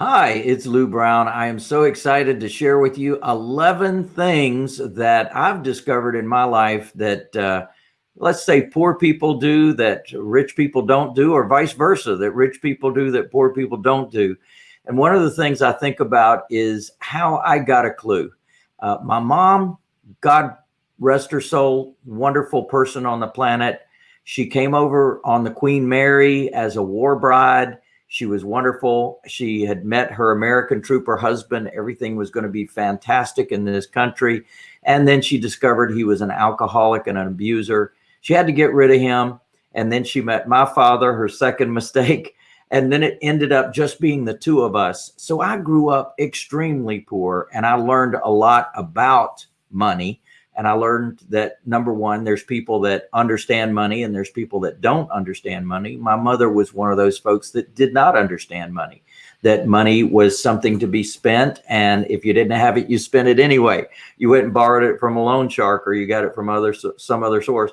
Hi, it's Lou Brown. I am so excited to share with you 11 things that I've discovered in my life that, uh, let's say, poor people do that rich people don't do, or vice versa, that rich people do that poor people don't do. And one of the things I think about is how I got a clue. Uh, my mom, God rest her soul, wonderful person on the planet. She came over on the Queen Mary as a war bride she was wonderful. She had met her American trooper husband. Everything was going to be fantastic in this country. And then she discovered he was an alcoholic and an abuser. She had to get rid of him. And then she met my father, her second mistake. And then it ended up just being the two of us. So I grew up extremely poor and I learned a lot about money and I learned that number one, there's people that understand money and there's people that don't understand money. My mother was one of those folks that did not understand money, that money was something to be spent. And if you didn't have it, you spent it anyway. You went and borrowed it from a loan shark or you got it from other, some other source.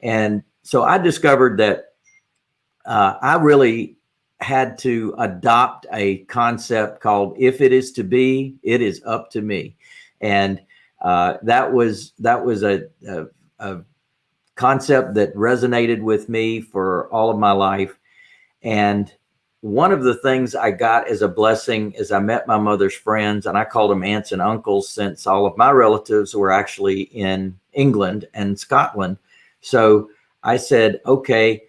And so I discovered that uh, I really had to adopt a concept called if it is to be, it is up to me. And uh, that was that was a, a, a, concept that resonated with me for all of my life. And one of the things I got as a blessing is I met my mother's friends and I called them aunts and uncles since all of my relatives were actually in England and Scotland. So I said, okay,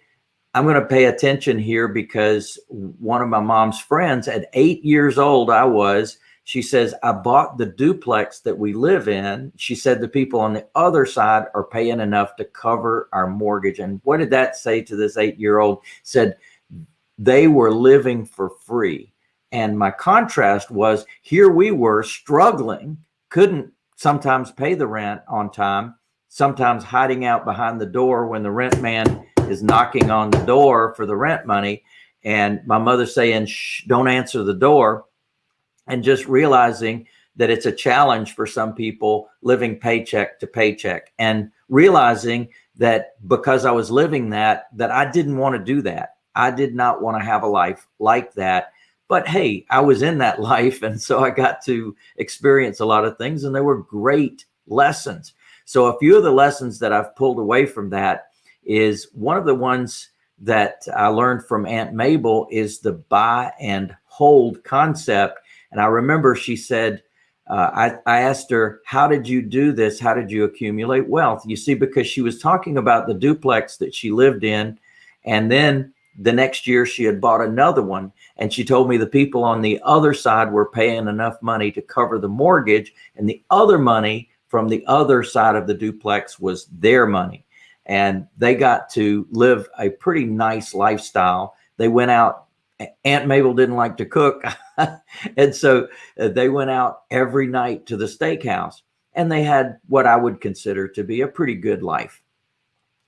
I'm going to pay attention here because one of my mom's friends at eight years old, I was, she says, I bought the duplex that we live in. She said the people on the other side are paying enough to cover our mortgage. And what did that say to this eight year old? Said they were living for free. And my contrast was here we were struggling, couldn't sometimes pay the rent on time, sometimes hiding out behind the door when the rent man is knocking on the door for the rent money. And my mother saying, Shh, don't answer the door and just realizing that it's a challenge for some people living paycheck to paycheck and realizing that because I was living that, that I didn't want to do that. I did not want to have a life like that. But hey, I was in that life. And so I got to experience a lot of things and they were great lessons. So a few of the lessons that I've pulled away from that is one of the ones that I learned from Aunt Mabel is the buy and hold concept and I remember she said, uh, I, I asked her, how did you do this? How did you accumulate wealth? You see, because she was talking about the duplex that she lived in. And then the next year she had bought another one. And she told me the people on the other side were paying enough money to cover the mortgage. And the other money from the other side of the duplex was their money. And they got to live a pretty nice lifestyle. They went out Aunt Mabel didn't like to cook. and so uh, they went out every night to the steakhouse and they had what I would consider to be a pretty good life.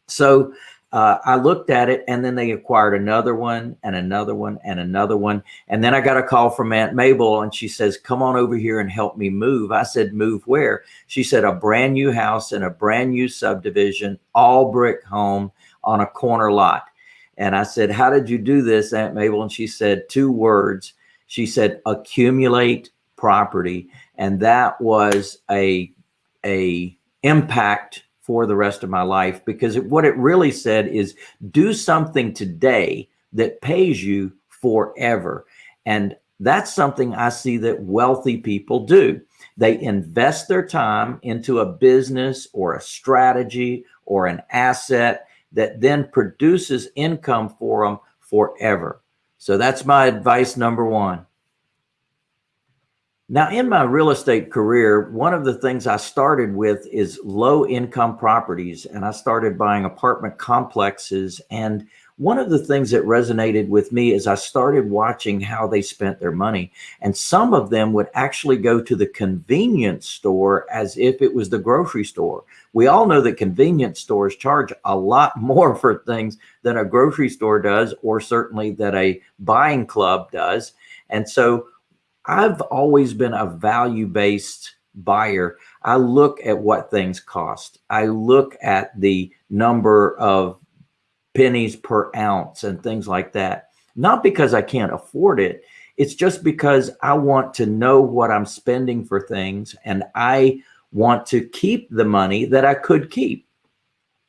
So uh, I looked at it and then they acquired another one and another one and another one. And then I got a call from Aunt Mabel and she says, come on over here and help me move. I said, move where? She said, a brand new house in a brand new subdivision, all brick home on a corner lot. And I said, how did you do this, Aunt Mabel? And she said two words. She said, accumulate property. And that was a, a impact for the rest of my life because it, what it really said is do something today that pays you forever. And that's something I see that wealthy people do. They invest their time into a business or a strategy or an asset that then produces income for them forever. So that's my advice number one. Now, in my real estate career, one of the things I started with is low income properties, and I started buying apartment complexes. And one of the things that resonated with me is I started watching how they spent their money. And some of them would actually go to the convenience store as if it was the grocery store. We all know that convenience stores charge a lot more for things than a grocery store does, or certainly that a buying club does. And so I've always been a value-based buyer. I look at what things cost. I look at the number of pennies per ounce and things like that. Not because I can't afford it. It's just because I want to know what I'm spending for things and I want to keep the money that I could keep.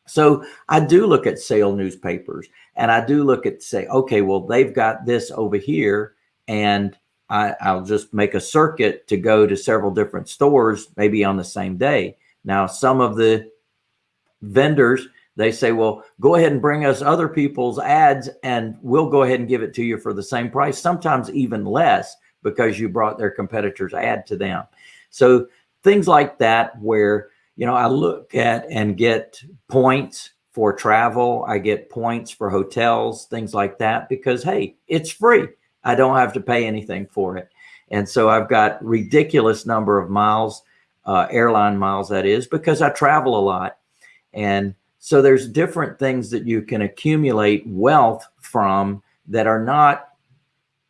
So I do look at sale newspapers and I do look at say, okay, well, they've got this over here and I, I'll just make a circuit to go to several different stores, maybe on the same day. Now, some of the vendors, they say, well, go ahead and bring us other people's ads and we'll go ahead and give it to you for the same price, sometimes even less because you brought their competitor's ad to them. So things like that where you know, I look at and get points for travel. I get points for hotels, things like that, because hey, it's free. I don't have to pay anything for it. And so I've got ridiculous number of miles, uh, airline miles that is, because I travel a lot. And so there's different things that you can accumulate wealth from that are not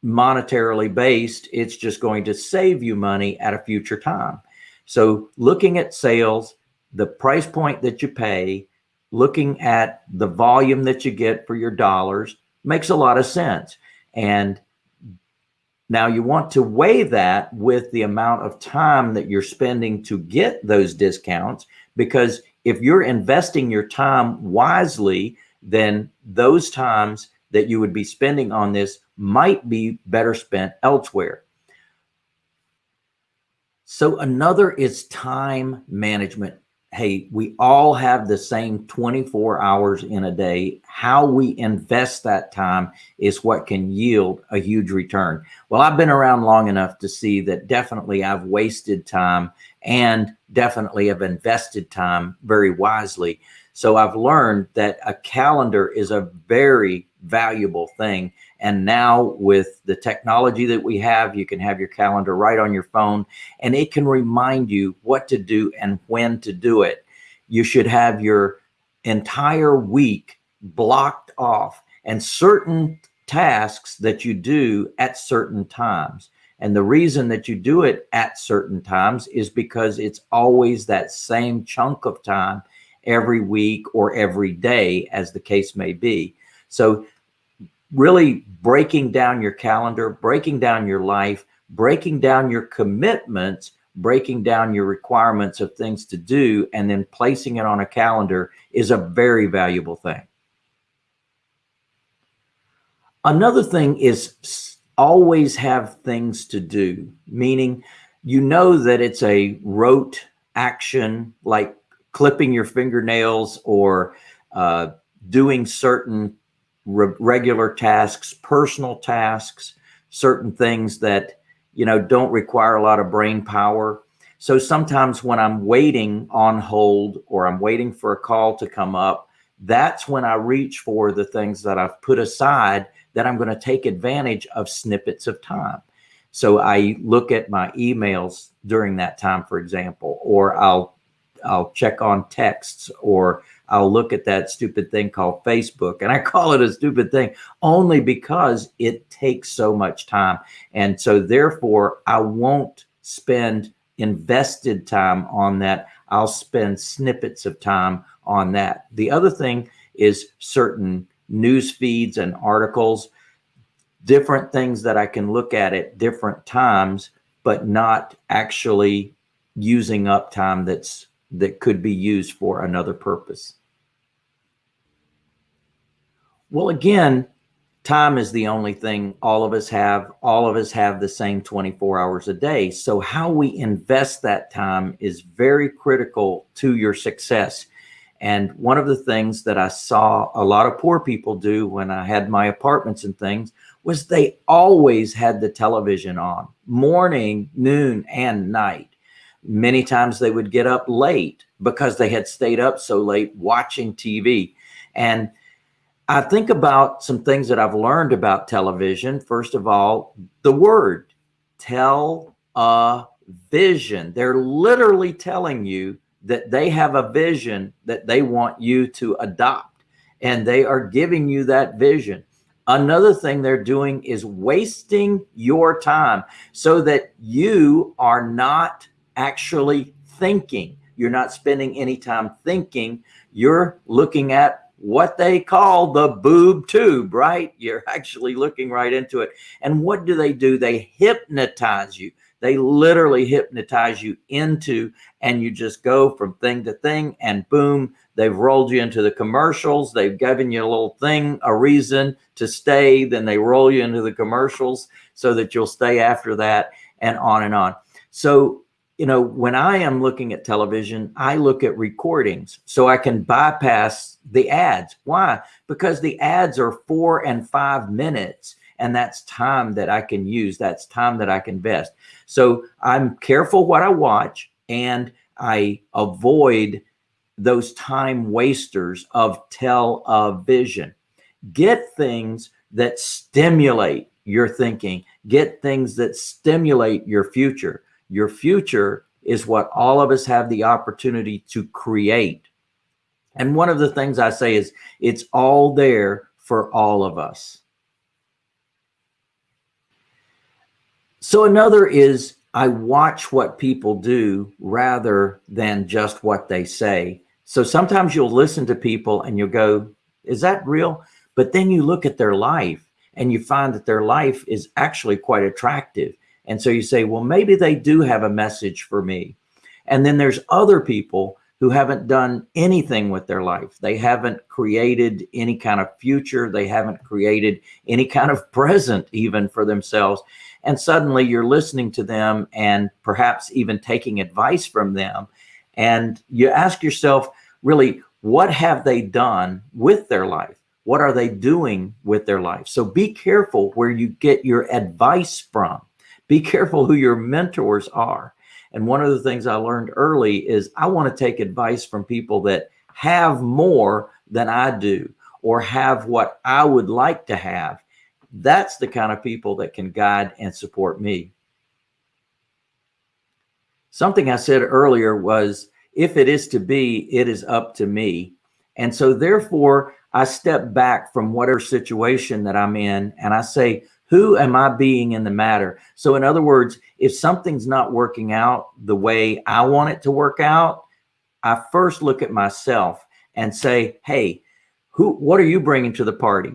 monetarily based. It's just going to save you money at a future time. So looking at sales, the price point that you pay, looking at the volume that you get for your dollars makes a lot of sense. And now you want to weigh that with the amount of time that you're spending to get those discounts, because if you're investing your time wisely, then those times that you would be spending on this might be better spent elsewhere. So another is time management hey, we all have the same 24 hours in a day. How we invest that time is what can yield a huge return. Well, I've been around long enough to see that definitely I've wasted time and definitely have invested time very wisely. So I've learned that a calendar is a very valuable thing. And now with the technology that we have, you can have your calendar right on your phone and it can remind you what to do and when to do it. You should have your entire week blocked off and certain tasks that you do at certain times. And the reason that you do it at certain times is because it's always that same chunk of time every week or every day as the case may be. So really breaking down your calendar, breaking down your life, breaking down your commitments, breaking down your requirements of things to do, and then placing it on a calendar is a very valuable thing. Another thing is always have things to do, meaning you know that it's a rote action like clipping your fingernails or uh, doing certain re regular tasks, personal tasks, certain things that, you know, don't require a lot of brain power. So sometimes when I'm waiting on hold or I'm waiting for a call to come up, that's when I reach for the things that I've put aside that I'm going to take advantage of snippets of time. So I look at my emails during that time, for example, or I'll I'll check on texts or I'll look at that stupid thing called Facebook. And I call it a stupid thing only because it takes so much time. And so therefore I won't spend invested time on that. I'll spend snippets of time on that. The other thing is certain news feeds and articles, different things that I can look at at different times, but not actually using up time that's that could be used for another purpose. Well, again, time is the only thing all of us have. All of us have the same 24 hours a day. So how we invest that time is very critical to your success. And one of the things that I saw a lot of poor people do when I had my apartments and things was they always had the television on morning, noon, and night. Many times they would get up late because they had stayed up so late watching TV. And I think about some things that I've learned about television. First of all, the word tell a vision. They're literally telling you that they have a vision that they want you to adopt and they are giving you that vision. Another thing they're doing is wasting your time so that you are not actually thinking. You're not spending any time thinking. You're looking at what they call the boob tube, right? You're actually looking right into it. And what do they do? They hypnotize you. They literally hypnotize you into, and you just go from thing to thing, and boom, they've rolled you into the commercials. They've given you a little thing, a reason to stay. Then they roll you into the commercials so that you'll stay after that, and on and on. So you know, when I am looking at television, I look at recordings so I can bypass the ads. Why? Because the ads are four and five minutes and that's time that I can use. That's time that I can invest. So I'm careful what I watch and I avoid those time wasters of television. Get things that stimulate your thinking. Get things that stimulate your future your future is what all of us have the opportunity to create. And one of the things I say is it's all there for all of us. So another is I watch what people do rather than just what they say. So sometimes you'll listen to people and you'll go, is that real? But then you look at their life and you find that their life is actually quite attractive. And so you say, well, maybe they do have a message for me. And then there's other people who haven't done anything with their life. They haven't created any kind of future. They haven't created any kind of present even for themselves. And suddenly you're listening to them and perhaps even taking advice from them. And you ask yourself, really, what have they done with their life? What are they doing with their life? So be careful where you get your advice from be careful who your mentors are. And one of the things I learned early is I want to take advice from people that have more than I do or have what I would like to have. That's the kind of people that can guide and support me. Something I said earlier was, if it is to be, it is up to me. And so therefore I step back from whatever situation that I'm in and I say, who am I being in the matter? So in other words, if something's not working out the way I want it to work out, I first look at myself and say, hey, who, what are you bringing to the party?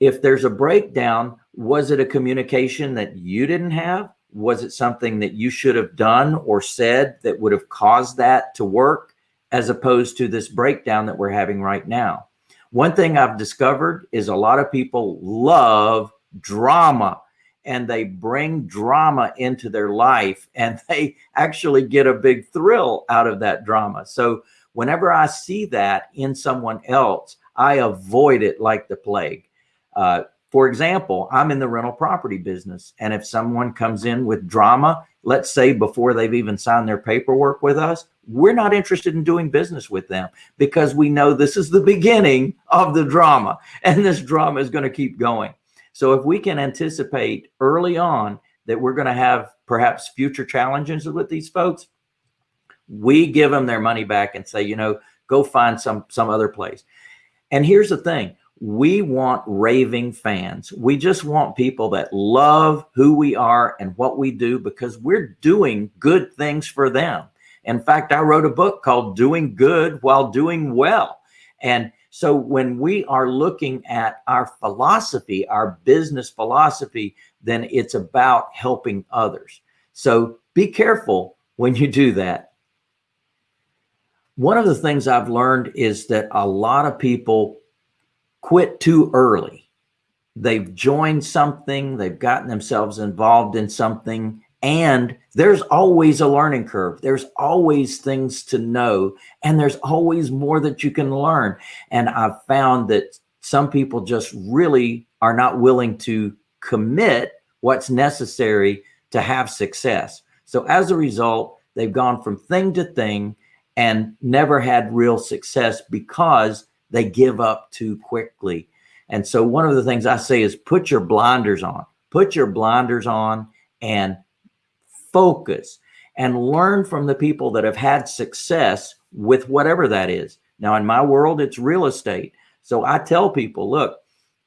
If there's a breakdown, was it a communication that you didn't have? Was it something that you should have done or said that would have caused that to work as opposed to this breakdown that we're having right now? One thing I've discovered is a lot of people love drama and they bring drama into their life and they actually get a big thrill out of that drama. So whenever I see that in someone else, I avoid it like the plague. Uh, for example, I'm in the rental property business. And if someone comes in with drama, let's say before they've even signed their paperwork with us, we're not interested in doing business with them because we know this is the beginning of the drama and this drama is going to keep going. So if we can anticipate early on that we're going to have perhaps future challenges with these folks, we give them their money back and say, you know, go find some some other place. And here's the thing. We want raving fans. We just want people that love who we are and what we do because we're doing good things for them. In fact, I wrote a book called Doing Good While Doing Well. And so when we are looking at our philosophy, our business philosophy, then it's about helping others. So be careful when you do that. One of the things I've learned is that a lot of people quit too early. They've joined something, they've gotten themselves involved in something, and there's always a learning curve. There's always things to know, and there's always more that you can learn. And I've found that some people just really are not willing to commit what's necessary to have success. So as a result, they've gone from thing to thing and never had real success because they give up too quickly. And so one of the things I say is put your blinders on, put your blinders on and focus and learn from the people that have had success with whatever that is. Now, in my world, it's real estate. So I tell people, look,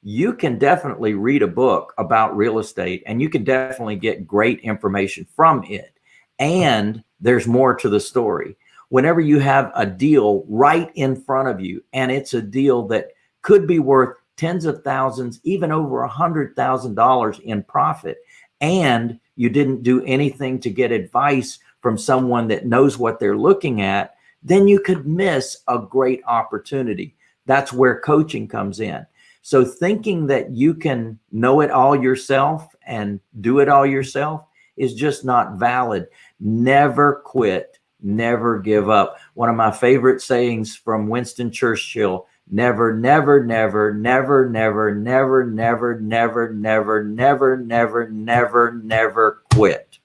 you can definitely read a book about real estate and you can definitely get great information from it. And there's more to the story. Whenever you have a deal right in front of you and it's a deal that could be worth tens of thousands, even over a hundred thousand dollars in profit. And you didn't do anything to get advice from someone that knows what they're looking at, then you could miss a great opportunity. That's where coaching comes in. So thinking that you can know it all yourself and do it all yourself is just not valid. Never quit, never give up. One of my favorite sayings from Winston Churchill, never, never, never, never, never, never, never, never, never, never, never, never, never quit.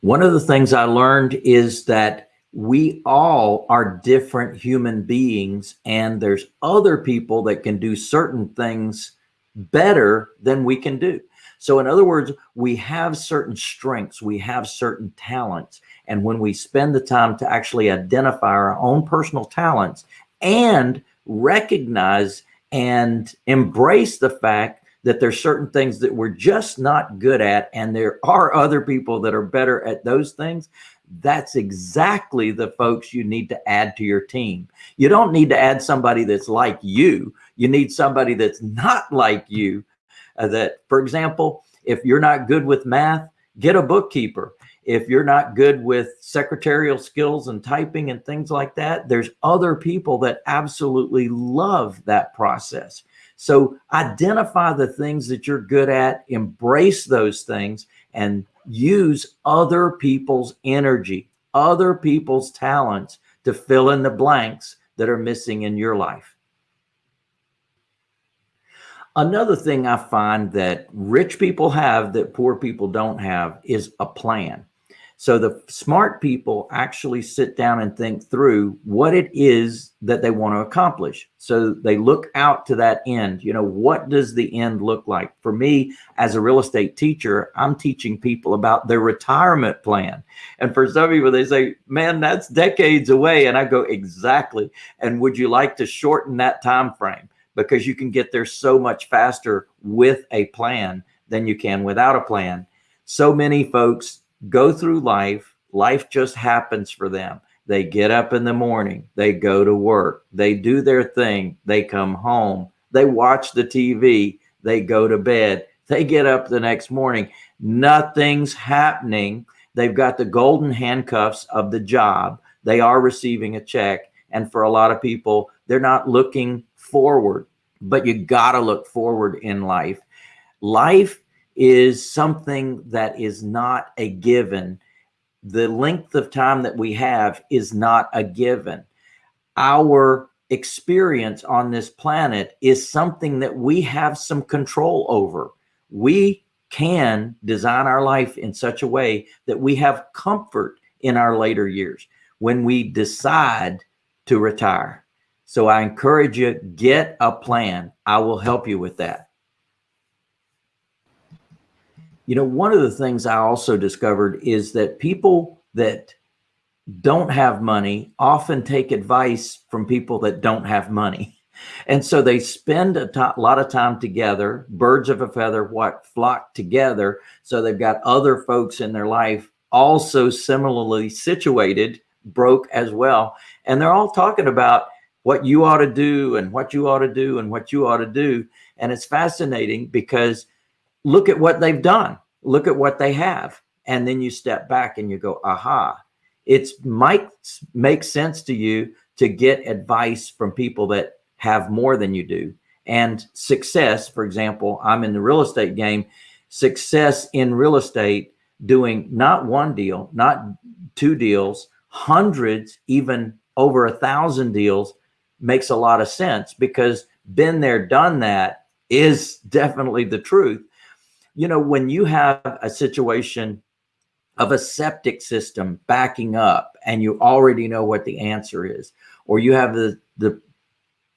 One of the things I learned is that we all are different human beings and there's other people that can do certain things better than we can do. So in other words, we have certain strengths, we have certain talents. And when we spend the time to actually identify our own personal talents and recognize and embrace the fact that there's certain things that we're just not good at and there are other people that are better at those things, that's exactly the folks you need to add to your team. You don't need to add somebody that's like you. You need somebody that's not like you. Uh, that, for example, if you're not good with math, get a bookkeeper. If you're not good with secretarial skills and typing and things like that, there's other people that absolutely love that process. So identify the things that you're good at, embrace those things, and use other people's energy, other people's talents to fill in the blanks that are missing in your life. Another thing I find that rich people have that poor people don't have is a plan. So the smart people actually sit down and think through what it is that they want to accomplish. So they look out to that end. You know, what does the end look like? For me, as a real estate teacher, I'm teaching people about their retirement plan. And for some people, they say, man, that's decades away. And I go, exactly. And would you like to shorten that time frame? Because you can get there so much faster with a plan than you can without a plan. So many folks go through life. Life just happens for them. They get up in the morning, they go to work, they do their thing, they come home, they watch the TV, they go to bed, they get up the next morning. Nothing's happening. They've got the golden handcuffs of the job. They are receiving a check. And for a lot of people, they're not looking forward, but you got to look forward in life. Life is something that is not a given. The length of time that we have is not a given. Our experience on this planet is something that we have some control over. We can design our life in such a way that we have comfort in our later years when we decide to retire. So I encourage you, get a plan. I will help you with that. You know, one of the things I also discovered is that people that don't have money often take advice from people that don't have money. And so they spend a lot of time together, birds of a feather, what flock together. So they've got other folks in their life also similarly situated, broke as well. And they're all talking about what you ought to do and what you ought to do and what you ought to do. And it's fascinating because look at what they've done. Look at what they have. And then you step back and you go, aha, it might make sense to you to get advice from people that have more than you do. And success, for example, I'm in the real estate game, success in real estate, doing not one deal, not two deals, hundreds, even over a thousand deals makes a lot of sense because been there, done that is definitely the truth you know, when you have a situation of a septic system backing up and you already know what the answer is, or you have the, the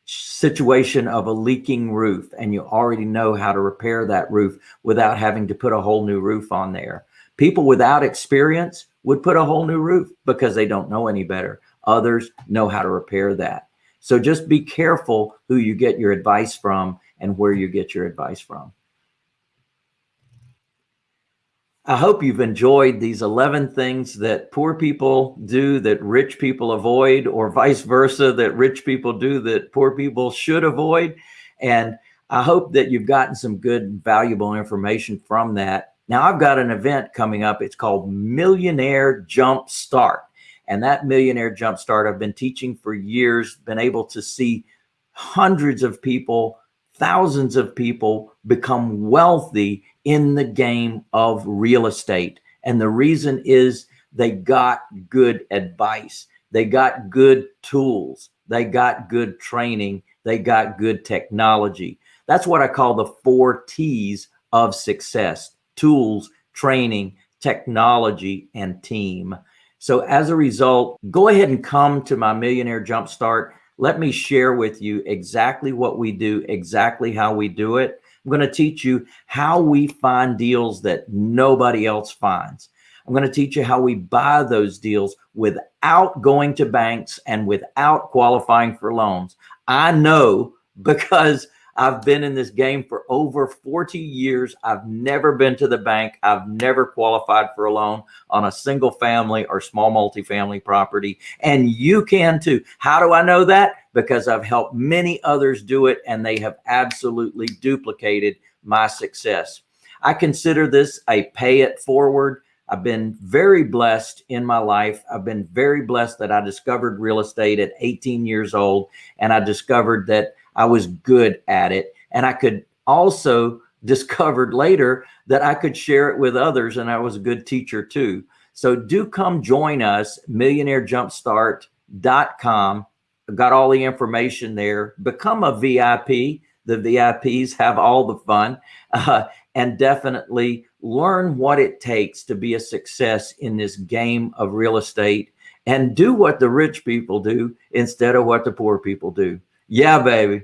situation of a leaking roof and you already know how to repair that roof without having to put a whole new roof on there. People without experience would put a whole new roof because they don't know any better. Others know how to repair that. So just be careful who you get your advice from and where you get your advice from. I hope you've enjoyed these 11 things that poor people do that rich people avoid, or vice versa, that rich people do that poor people should avoid. And I hope that you've gotten some good, valuable information from that. Now, I've got an event coming up. It's called Millionaire Jump Start. And that Millionaire jumpstart I've been teaching for years, been able to see hundreds of people, thousands of people become wealthy in the game of real estate. And the reason is they got good advice. They got good tools. They got good training. They got good technology. That's what I call the four T's of success, tools, training, technology, and team. So as a result, go ahead and come to my Millionaire Jumpstart. Let me share with you exactly what we do, exactly how we do it. I'm going to teach you how we find deals that nobody else finds. I'm going to teach you how we buy those deals without going to banks and without qualifying for loans. I know because I've been in this game for over 40 years. I've never been to the bank. I've never qualified for a loan on a single family or small multifamily property. And you can too. How do I know that? Because I've helped many others do it and they have absolutely duplicated my success. I consider this a pay it forward. I've been very blessed in my life. I've been very blessed that I discovered real estate at 18 years old and I discovered that I was good at it. And I could also discovered later that I could share it with others and I was a good teacher too. So do come join us, millionairejumpstart.com. I've got all the information there. Become a VIP. The VIPs have all the fun uh, and definitely learn what it takes to be a success in this game of real estate and do what the rich people do instead of what the poor people do. Yeah, baby.